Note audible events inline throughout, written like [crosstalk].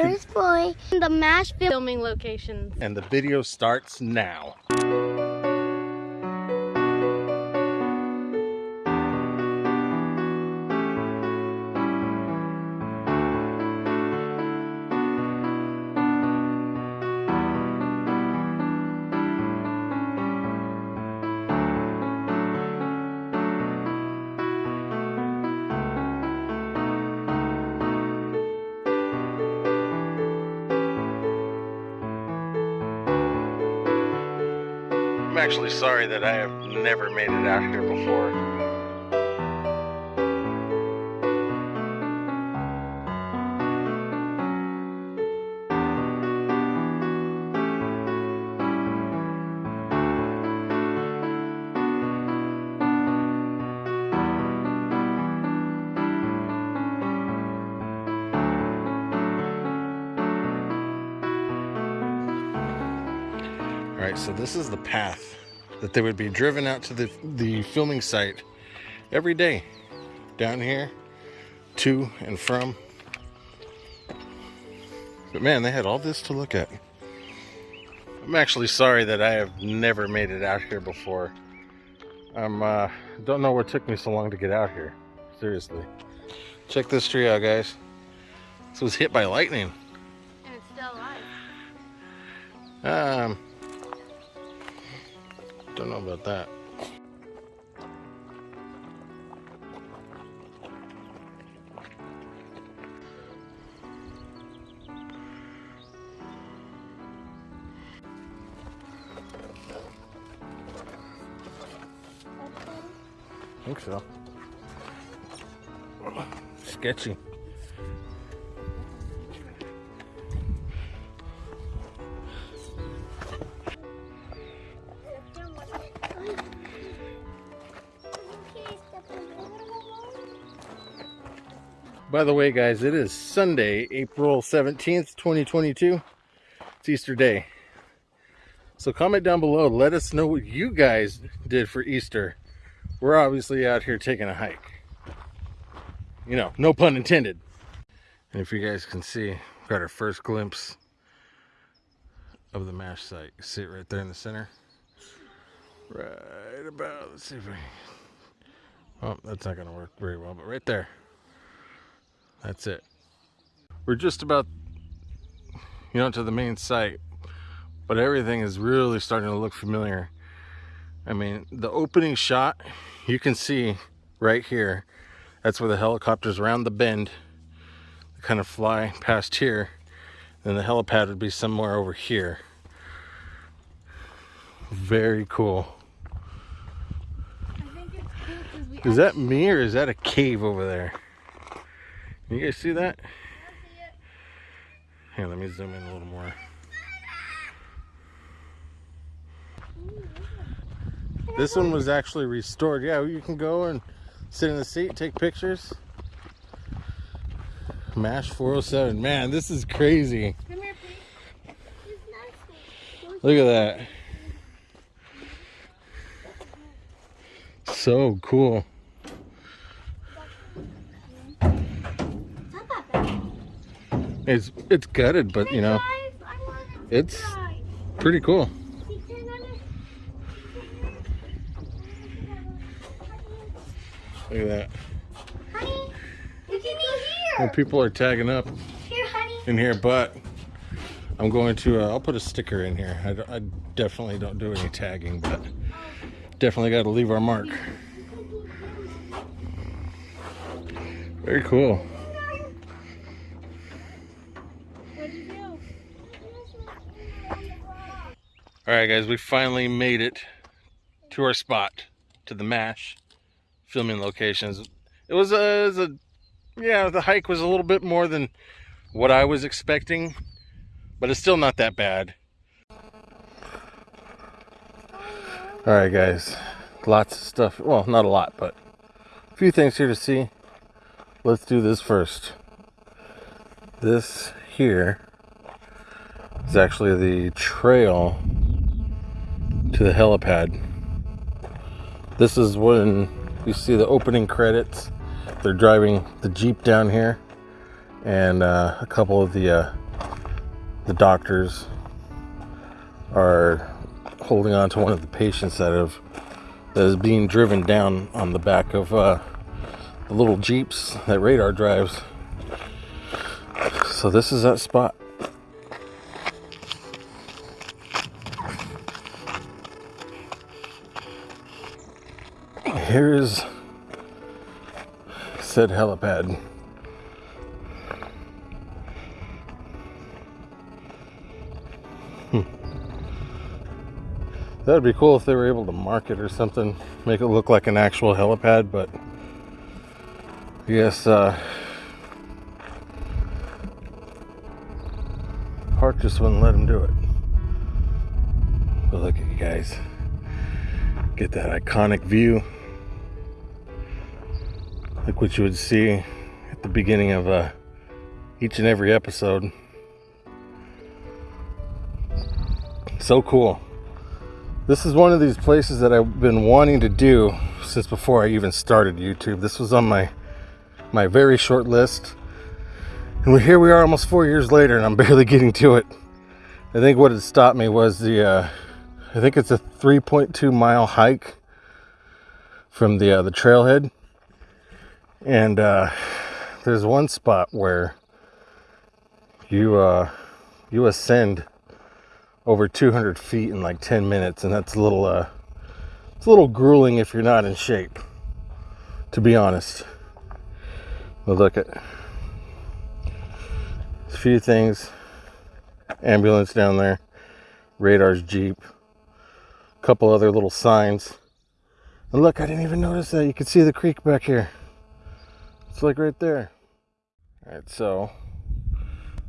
Bruce Boy, in the MASH filming locations. And the video starts now. Actually sorry that I have never made it out here before. Right, so this is the path that they would be driven out to the, the filming site every day down here to and from. But man, they had all this to look at. I'm actually sorry that I have never made it out here before. I'm uh don't know what took me so long to get out here. Seriously. Check this tree out, guys. This was hit by lightning. And it's still alive. Um don't know about that. I think so. Sketchy. By the way, guys, it is Sunday, April 17th, 2022. It's Easter Day. So comment down below. Let us know what you guys did for Easter. We're obviously out here taking a hike. You know, no pun intended. And if you guys can see, we've got our first glimpse of the MASH site. You see it right there in the center. Right about, let's see if we Oh, that's not going to work very well, but right there. That's it. We're just about, you know, to the main site, but everything is really starting to look familiar. I mean, the opening shot, you can see right here. That's where the helicopters around the bend kind of fly past here. Then the helipad would be somewhere over here. Very cool. Is that me or is that a cave over there? You guys see that? Here, let me zoom in a little more. This one was actually restored. Yeah, you can go and sit in the seat, take pictures. MASH 407. Man, this is crazy. Look at that. So cool. It's it's gutted, but you know, it's pretty cool. Look at that. Honey, you can eat Well, here. people are tagging up Here, in here, but I'm going to, uh, I'll put a sticker in here. I, I definitely don't do any tagging, but definitely got to leave our mark. Very cool. What'd you do? All right, guys, we finally made it to our spot, to the MASH filming locations. It was a, it was a, yeah, the hike was a little bit more than what I was expecting, but it's still not that bad. All right, guys, lots of stuff. Well, not a lot, but a few things here to see. Let's do this first. This here is actually the trail to the helipad. This is when you see the opening credits. They're driving the Jeep down here and uh, a couple of the uh, the doctors are holding on to one of the patients that have that is being driven down on the back of uh, the little jeeps that radar drives. So this is that spot. Here is said helipad. That'd be cool if they were able to mark it or something, make it look like an actual helipad, but yes, uh, Park just wouldn't let him do it. But look at you guys. Get that iconic view. Like what you would see at the beginning of uh, each and every episode. So cool. This is one of these places that I've been wanting to do since before I even started YouTube. This was on my my very short list. And here we are almost four years later and I'm [laughs] barely getting to it. I think what had stopped me was the, uh, I think it's a 3.2 mile hike from the, uh, the trailhead. And uh, there's one spot where you, uh, you ascend over 200 feet in like 10 minutes and that's a little uh it's a little grueling if you're not in shape to be honest. But look at a few things. Ambulance down there radar's jeep a couple other little signs. And look i didn't even notice that. You can see the creek back here it's like right there all right so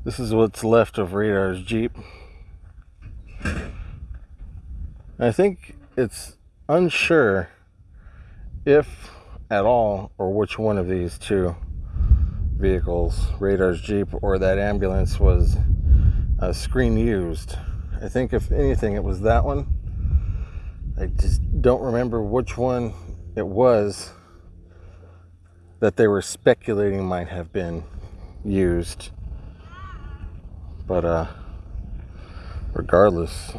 this is what's left of radar's jeep I think it's unsure if at all or which one of these two vehicles, Radar's Jeep or that ambulance, was uh, screen used. I think, if anything, it was that one. I just don't remember which one it was that they were speculating might have been used. But, uh, regardless,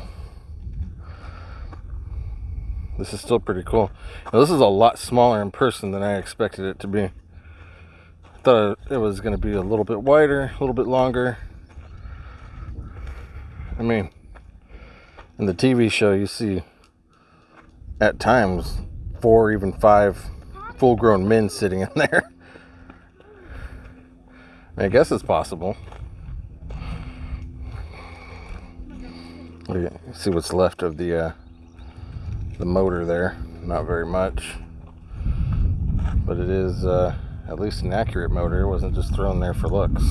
this is still pretty cool. Now, this is a lot smaller in person than I expected it to be. I thought it was going to be a little bit wider, a little bit longer. I mean, in the TV show, you see at times four, even five full grown men sitting in there. I, guess it's possible. See what's left of the uh, the motor there. Not very much, but it is uh, at least an accurate motor. It wasn't just thrown there for looks.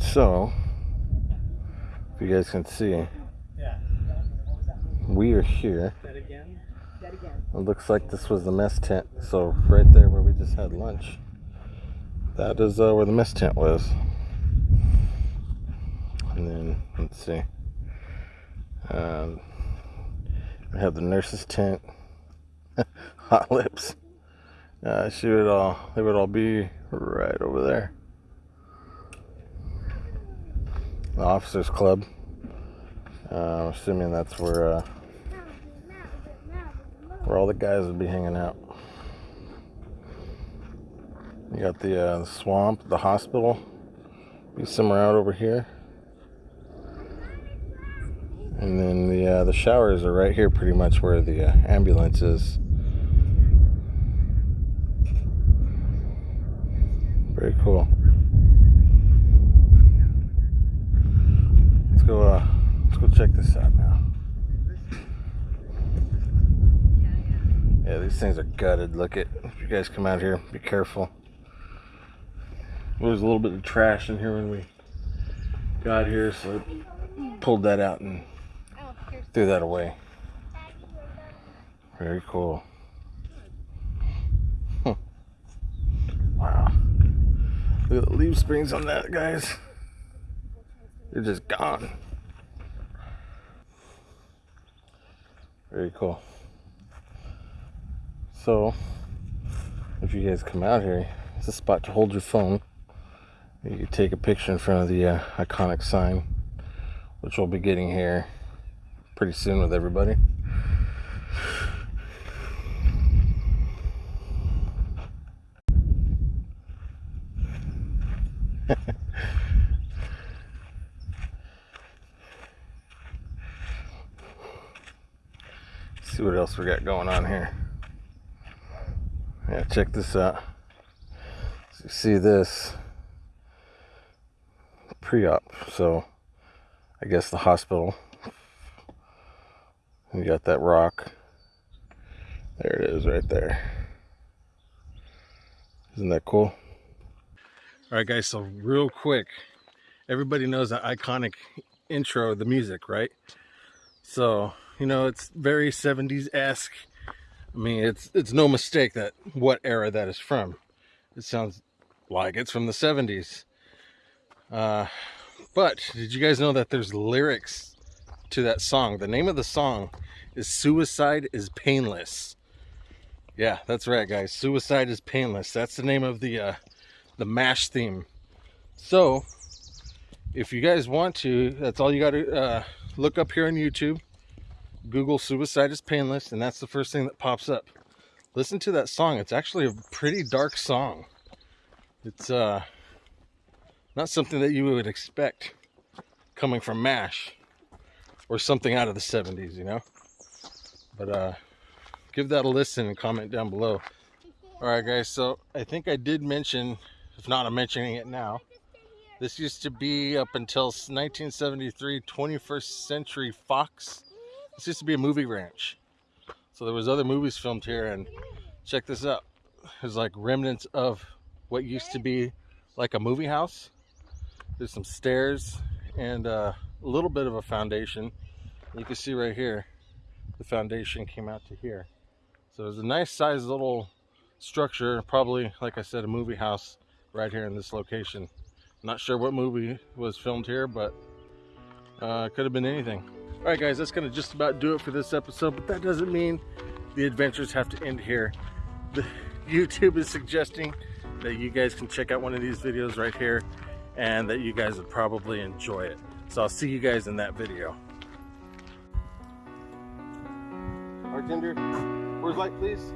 So, if you guys can see, we are here. It looks like this was the mess tent. So right there where we just had lunch, that is uh, where the mess tent was. And then let's see. Um, we have the nurse's tent, [laughs] hot lips. Uh, she would all, they would all be right over there. The officers club. Uh, I'm assuming that's where uh, where all the guys would be hanging out. You got the, uh, the swamp, the hospital. Be somewhere out over here. And then the uh, the showers are right here, pretty much where the uh, ambulance is. Very cool. Let's go. Uh, let's go check this out now. Yeah, these things are gutted. Look at. If you guys come out here, be careful. There was a little bit of trash in here when we got here, so I pulled that out and threw that away. Very cool. Wow. Look at the leaf springs on that, guys. They're just gone. Very cool. So, if you guys come out here, it's a spot to hold your phone. You can take a picture in front of the uh, iconic sign, which we'll be getting here pretty soon with everybody. [laughs] see what else we got going on here. Yeah, check this out. So you see this pre-op, so I guess the hospital. You got that rock. There it is right there. Isn't that cool? All right, guys, so real quick, everybody knows that iconic intro, the music, right? So you know, it's very 70s-esque. I mean, it's it's no mistake that what era that is from. It sounds like it's from the 70s. Uh, but did you guys know that there's lyrics to that song? The name of the song is Suicide is Painless. Yeah, that's right, guys. Suicide is Painless. That's the name of the uh, the MASH theme. So, if you guys want to, that's all you got to uh, look up here on YouTube. Google suicide is painless, and that's the first thing that pops up. Listen to that song. It's actually a pretty dark song. It's uh, not something that you would expect coming from MASH or something out of the 70s, you know? But uh, give that a listen and comment down below. All right, guys, so I think I did mention, if not, I'm mentioning it now. This used to be up until 1973 21st Century Fox this used to be a movie ranch. So there was other movies filmed here and check this out. There's like remnants of what used to be like a movie house. There's some stairs and uh, a little bit of a foundation. You can see right here, the foundation came out to here. So there's a nice sized little structure, probably, like I said, a movie house right here in this location. Not sure what movie was filmed here, but uh, could have been anything. All right, guys, that's gonna just about do it for this episode, but that doesn't mean the adventures have to end here. The [laughs] YouTube is suggesting that you guys can check out one of these videos right here and that you guys would probably enjoy it. So I'll see you guys in that video. Bartender, where's light please?